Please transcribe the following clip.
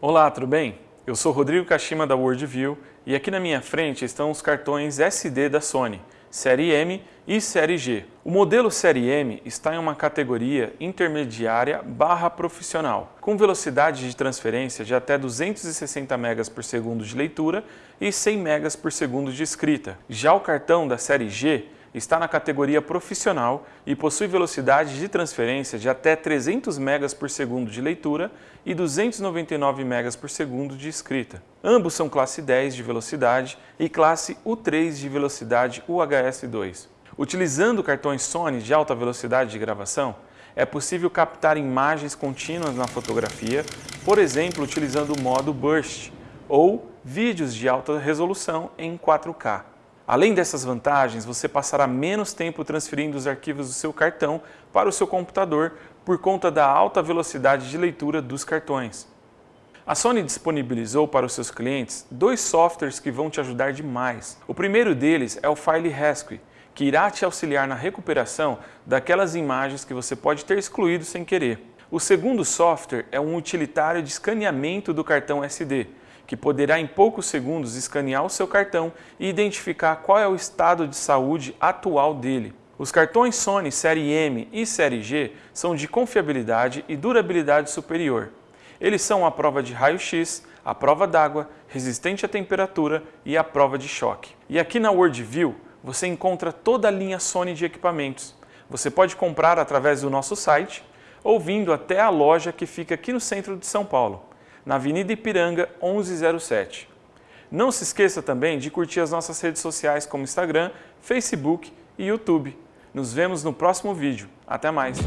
Olá, tudo bem? Eu sou Rodrigo Kashima da Worldview e aqui na minha frente estão os cartões SD da Sony, Série M e Série G. O modelo Série M está em uma categoria intermediária barra profissional, com velocidade de transferência de até 260 megas por segundo de leitura e 100 megas por segundo de escrita. Já o cartão da Série G está na categoria profissional e possui velocidade de transferência de até 300 megas por segundo de leitura e 299 megas por segundo de escrita. Ambos são classe 10 de velocidade e classe U3 de velocidade UHS-2. Utilizando cartões Sony de alta velocidade de gravação, é possível captar imagens contínuas na fotografia, por exemplo, utilizando o modo Burst, ou vídeos de alta resolução em 4K. Além dessas vantagens, você passará menos tempo transferindo os arquivos do seu cartão para o seu computador por conta da alta velocidade de leitura dos cartões. A Sony disponibilizou para os seus clientes dois softwares que vão te ajudar demais. O primeiro deles é o File Rescue, que irá te auxiliar na recuperação daquelas imagens que você pode ter excluído sem querer. O segundo software é um utilitário de escaneamento do cartão SD, que poderá em poucos segundos escanear o seu cartão e identificar qual é o estado de saúde atual dele. Os cartões Sony Série M e Série G são de confiabilidade e durabilidade superior. Eles são a prova de raio-x, a prova d'água, resistente à temperatura e a prova de choque. E aqui na Worldview você encontra toda a linha Sony de equipamentos. Você pode comprar através do nosso site ou vindo até a loja que fica aqui no centro de São Paulo na Avenida Ipiranga 1107. Não se esqueça também de curtir as nossas redes sociais como Instagram, Facebook e YouTube. Nos vemos no próximo vídeo. Até mais!